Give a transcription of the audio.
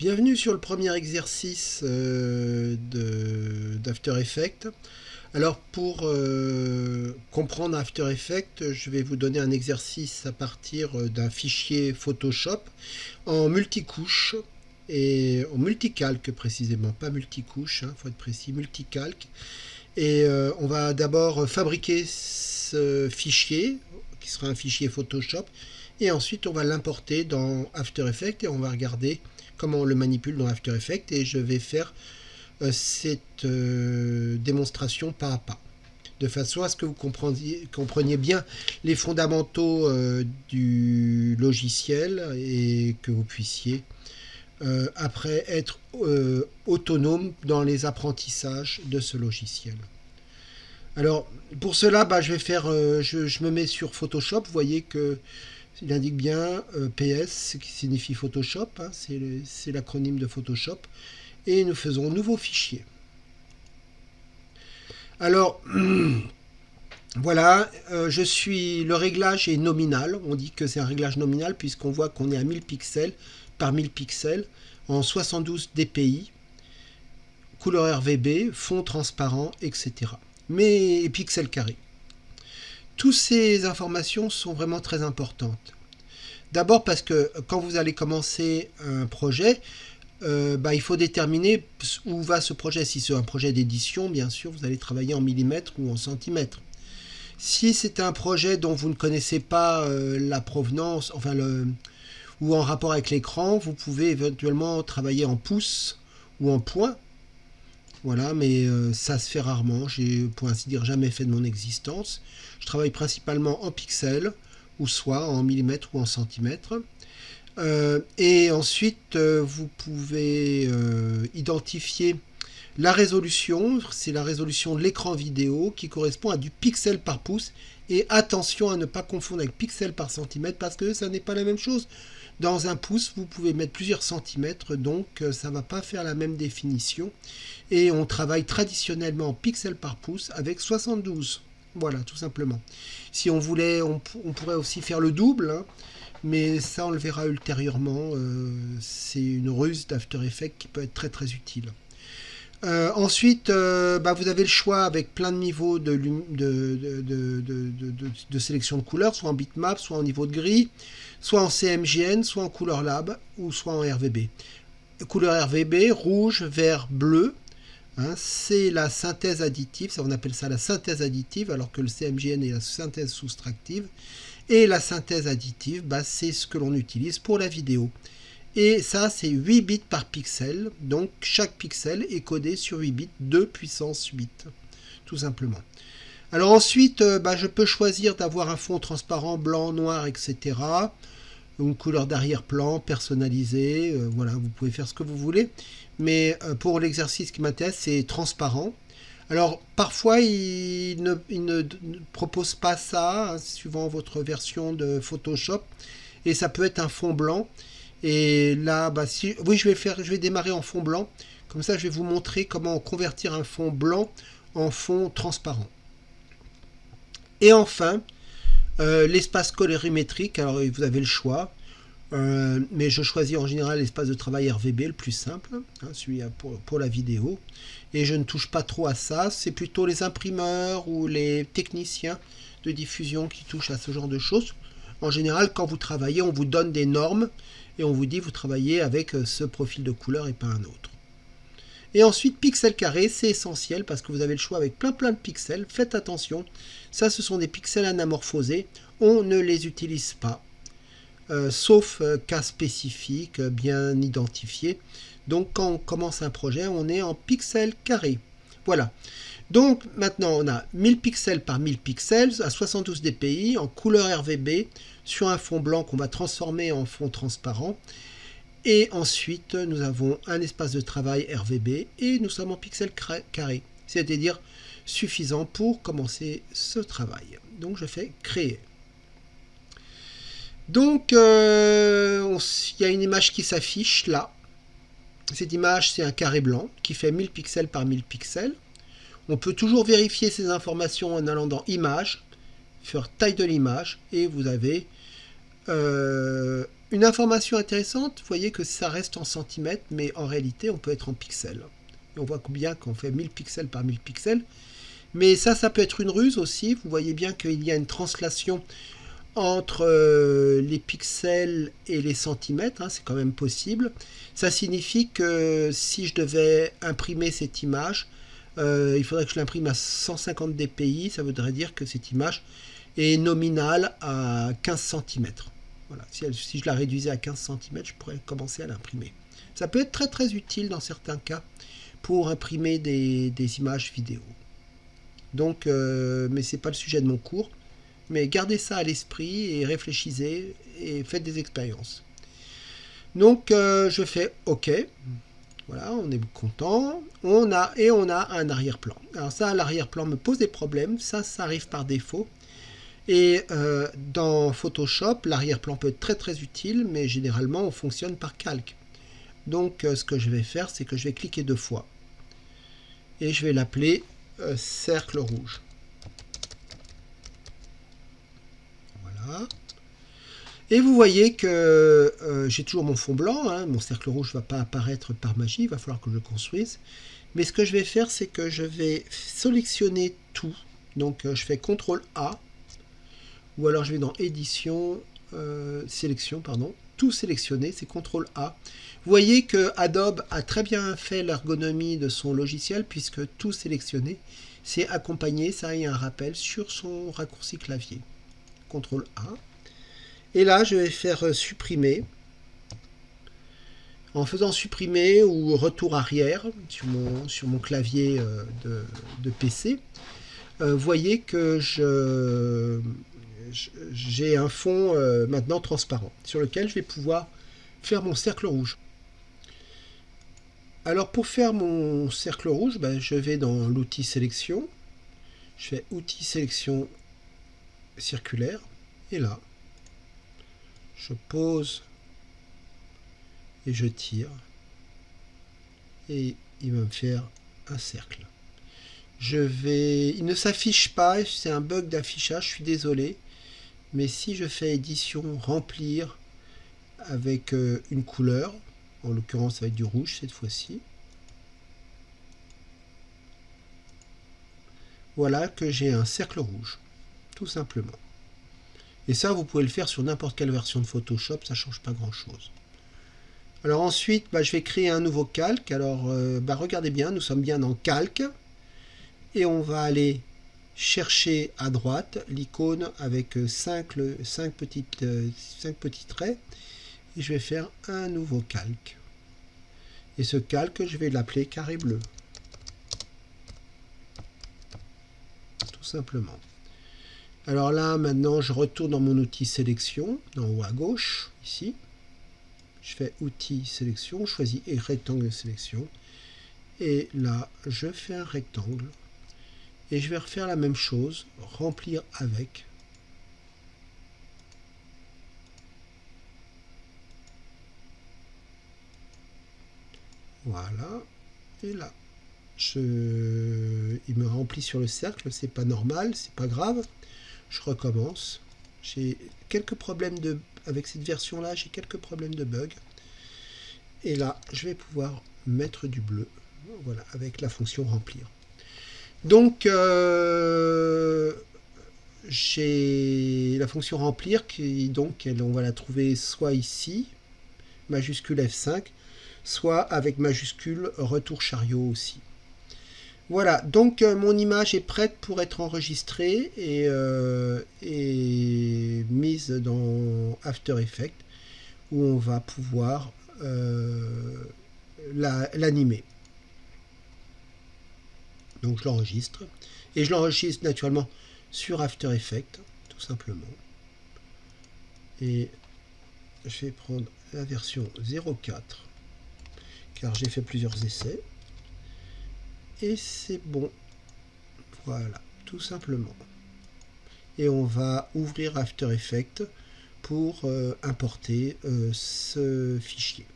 Bienvenue sur le premier exercice euh, d'After Effects. Alors pour euh, comprendre After Effects, je vais vous donner un exercice à partir euh, d'un fichier Photoshop en multicouche et en multicalque précisément, pas multicouche, il hein, faut être précis, multicalque. Et on va d'abord fabriquer ce fichier, qui sera un fichier Photoshop, et ensuite on va l'importer dans After Effects et on va regarder comment on le manipule dans After Effects et je vais faire euh, cette euh, démonstration pas à pas de façon à ce que vous compreniez, compreniez bien les fondamentaux euh, du logiciel et que vous puissiez après être autonome dans les apprentissages de ce logiciel. Alors pour cela, bah, je vais faire, je, je, me mets sur Photoshop. Vous voyez que il indique bien euh, PS, qui signifie Photoshop, hein, c'est l'acronyme de Photoshop. Et nous faisons nouveau fichier. Alors, voilà, euh, je suis, le réglage est nominal. On dit que c'est un réglage nominal puisqu'on voit qu'on est à 1000 pixels par 1000 pixels en 72 dpi, couleur RVB, fond transparent, etc. Mais pixels carrés. Toutes ces informations sont vraiment très importantes. D'abord parce que quand vous allez commencer un projet, euh, bah, il faut déterminer où va ce projet. Si c'est un projet d'édition, bien sûr, vous allez travailler en millimètres ou en centimètres. Si c'est un projet dont vous ne connaissez pas euh, la provenance, enfin ou en rapport avec l'écran, vous pouvez éventuellement travailler en pouces ou en points. Voilà, mais euh, ça se fait rarement. J'ai, pour ainsi dire, jamais fait de mon existence. Je travaille principalement en pixels, ou soit en millimètres ou en centimètres. Euh, et ensuite, euh, vous pouvez identifier la résolution. C'est la résolution de l'écran vidéo qui correspond à du pixel par pouce. Et attention à ne pas confondre avec pixel par centimètre parce que ça n'est pas la même chose. Dans un pouce, vous pouvez mettre plusieurs centimètres, donc ça ne va pas faire la même définition. Et on travaille traditionnellement en pixels par pouce avec 72. Voilà, tout simplement. Si on voulait, on, pourrait aussi faire le double, hein, mais ça on le verra ultérieurement. Euh, c'est une ruse d'After Effects qui peut être très très utile. Euh, ensuite, bah, vous avez le choix avec plein de niveaux de, de, sélection de couleurs, soit en bitmap, soit en niveau de gris soit en CMGN, soit en couleur lab, ou soit en RVB. Couleur RVB, rouge, vert, bleu, hein, c'est la synthèse additive, ça on appelle ça la synthèse additive, alors que le CMGN est la synthèse soustractive. Et la synthèse additive, bah, c'est ce que l'on utilise pour la vidéo. Et ça, c'est 8 bits par pixel, donc chaque pixel est codé sur 8 bits de puissance 8, tout simplement. Alors ensuite, euh, bah, je peux choisir d'avoir un fond transparent, blanc, noir, etc. Une couleur d'arrière-plan personnalisée, euh, voilà, vous pouvez faire ce que vous voulez. Mais euh, pour l'exercice qui m'intéresse, c'est transparent. Alors parfois, il ne, propose pas ça, hein, suivant votre version de Photoshop. Et ça peut être un fond blanc. Et là, bah, si, oui, je vais, faire, je vais démarrer en fond blanc. Comme ça, je vais vous montrer comment convertir un fond blanc en fond transparent. Et enfin, euh, l'espace colorimétrique, alors vous avez le choix, euh, mais je choisis en général l'espace de travail RVB, le plus simple, hein, celui pour, la vidéo. Et je ne touche pas trop à ça, c'est plutôt les imprimeurs ou les techniciens de diffusion qui touchent à ce genre de choses. En général, quand vous travaillez, on vous donne des normes et on vous dit vous travaillez avec euh, ce profil de couleur et pas un autre. Et ensuite, pixel carré, c'est essentiel parce que vous avez le choix avec plein plein de pixels. Faites attention, ça ce sont des pixels anamorphosés. On ne les utilise pas, euh, sauf euh, cas spécifiques euh, bien identifiés. Donc quand on commence un projet, on est en pixels carrés. Voilà. Donc maintenant on a 1000 pixels par 1000 pixels à 72 dpi en couleur RVB sur un fond blanc qu'on va transformer en fond transparent. Et ensuite, nous avons un espace de travail RVB et nous sommes en pixels carrés, c'est-à-dire suffisant pour commencer ce travail. Donc je fais créer. Donc euh, il y a une image qui s'affiche là. Cette image c'est un carré blanc qui fait 1000 pixels par 1000 pixels. On peut toujours vérifier ces informations en allant dans image, faire taille de l'image et vous avez euh, une information intéressante, vous voyez que ça reste en centimètres, mais en réalité, on peut être en pixels. on voit bien qu'on fait 1000 pixels par 1000 pixels. Mais ça, ça peut être une ruse aussi. Vous voyez bien qu'il y a une translation entre euh, les pixels et les centimètres, hein, c'est quand même possible. Ça signifie que si je devais imprimer cette image, euh, il faudrait que je l'imprime à 150 dpi, ça voudrait dire que cette image est nominale à 15 cm. Voilà. Si, je la réduisais à 15 cm, je pourrais commencer à l'imprimer. Ça peut être très très utile dans certains cas pour imprimer des, images vidéo. Donc, euh, mais c'est pas le sujet de mon cours. Mais gardez ça à l'esprit et réfléchissez et faites des expériences. Donc euh, je fais OK. Voilà, on est content. On a, et on a un arrière-plan. Alors ça, l'arrière-plan me pose des problèmes. Ça, ça arrive par défaut. Et euh, dans Photoshop, l'arrière-plan peut être très très utile, mais généralement on fonctionne par calque. Donc euh, ce que je vais faire, c'est que je vais cliquer deux fois. Et je vais l'appeler cercle rouge. Et vous voyez que euh, j'ai toujours mon fond blanc, hein. mon cercle rouge ne va pas apparaître par magie, il va falloir que je construise. Mais ce que je vais faire, c'est que je vais sélectionner tout. Donc euh, je fais CTRL A, ou alors je vais dans Édition, euh, Sélection, pardon, tout sélectionner, c'est CTRL A. Vous voyez que Adobe a très bien fait l'ergonomie de son logiciel, puisque tout sélectionner, c'est accompagné, ça a un rappel sur son raccourci clavier. CTRL A. Et là, je vais faire supprimer. En faisant supprimer ou retour arrière sur mon, clavier euh, de, PC, euh, voyez que je j'ai un fond maintenant transparent sur lequel je vais pouvoir faire mon cercle rouge. Alors pour faire mon cercle rouge, ben, je vais dans l'outil sélection, je fais outil sélection circulaire. Et là, je pose et je tire. Et il va me faire un cercle. Je vais... Il ne s'affiche pas, c'est un bug d'affichage, je suis désolé. Mais si je fais édition, remplir avec euh, une couleur, en l'occurrence avec du rouge cette fois-ci, voilà que j'ai un cercle rouge, tout simplement. Et ça, vous pouvez le faire sur n'importe quelle version de Photoshop, ça ne change pas grand-chose. Alors ensuite, bah, je vais créer un nouveau calque. Alors, euh, bah, regardez bien, nous sommes bien dans calque. Et on va aller chercher à droite l'icône avec 5, euh, petites, euh, petits traits. Et je vais faire un nouveau calque. Et ce calque, je vais l'appeler carré bleu. Tout simplement. Alors là, maintenant, je retourne dans mon outil sélection, en haut à gauche, ici. Je fais outil sélection, je choisis rectangle sélection. Et là, je fais un rectangle. Et je vais refaire la même chose, remplir avec. Voilà. Et là, il me remplit sur le cercle, c'est pas normal, c'est pas grave je recommence. J'ai quelques problèmes de, avec cette version-là, j'ai quelques problèmes de bug. Et là, je vais pouvoir mettre du bleu, voilà, avec la fonction remplir. Donc, euh, j'ai la fonction remplir qui, donc, elle, on va la trouver soit ici, majuscule F5, soit avec majuscule retour chariot aussi. Voilà, donc euh, mon image est prête pour être enregistrée et, euh, mise dans After Effects où on va pouvoir l'animer. Donc je l'enregistre et je l'enregistre naturellement sur After Effects tout simplement. Et je vais prendre la version 04 car j'ai fait plusieurs essais et c'est bon. Voilà, tout simplement. Et on va ouvrir After Effects pour euh, importer euh, ce fichier.